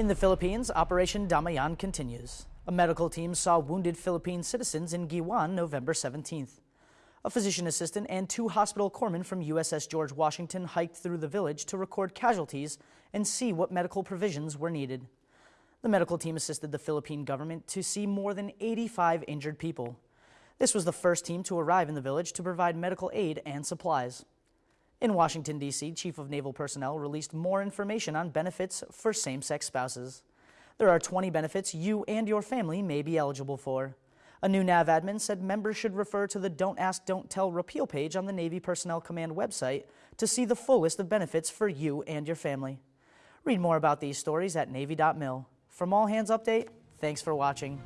In the Philippines, Operation Damayan continues. A medical team saw wounded Philippine citizens in Guiuan November 17th. A physician assistant and two hospital corpsmen from USS George Washington hiked through the village to record casualties and see what medical provisions were needed. The medical team assisted the Philippine government to see more than 85 injured people. This was the first team to arrive in the village to provide medical aid and supplies. In Washington, D.C., Chief of Naval Personnel released more information on benefits for same sex spouses. There are 20 benefits you and your family may be eligible for. A new NAVADMIN said members should refer to the Don't Ask, Don't Tell repeal page on the Navy Personnel Command website to see the full list of benefits for you and your family. Read more about these stories at Navy.mil. From All Hands Update, thanks for watching.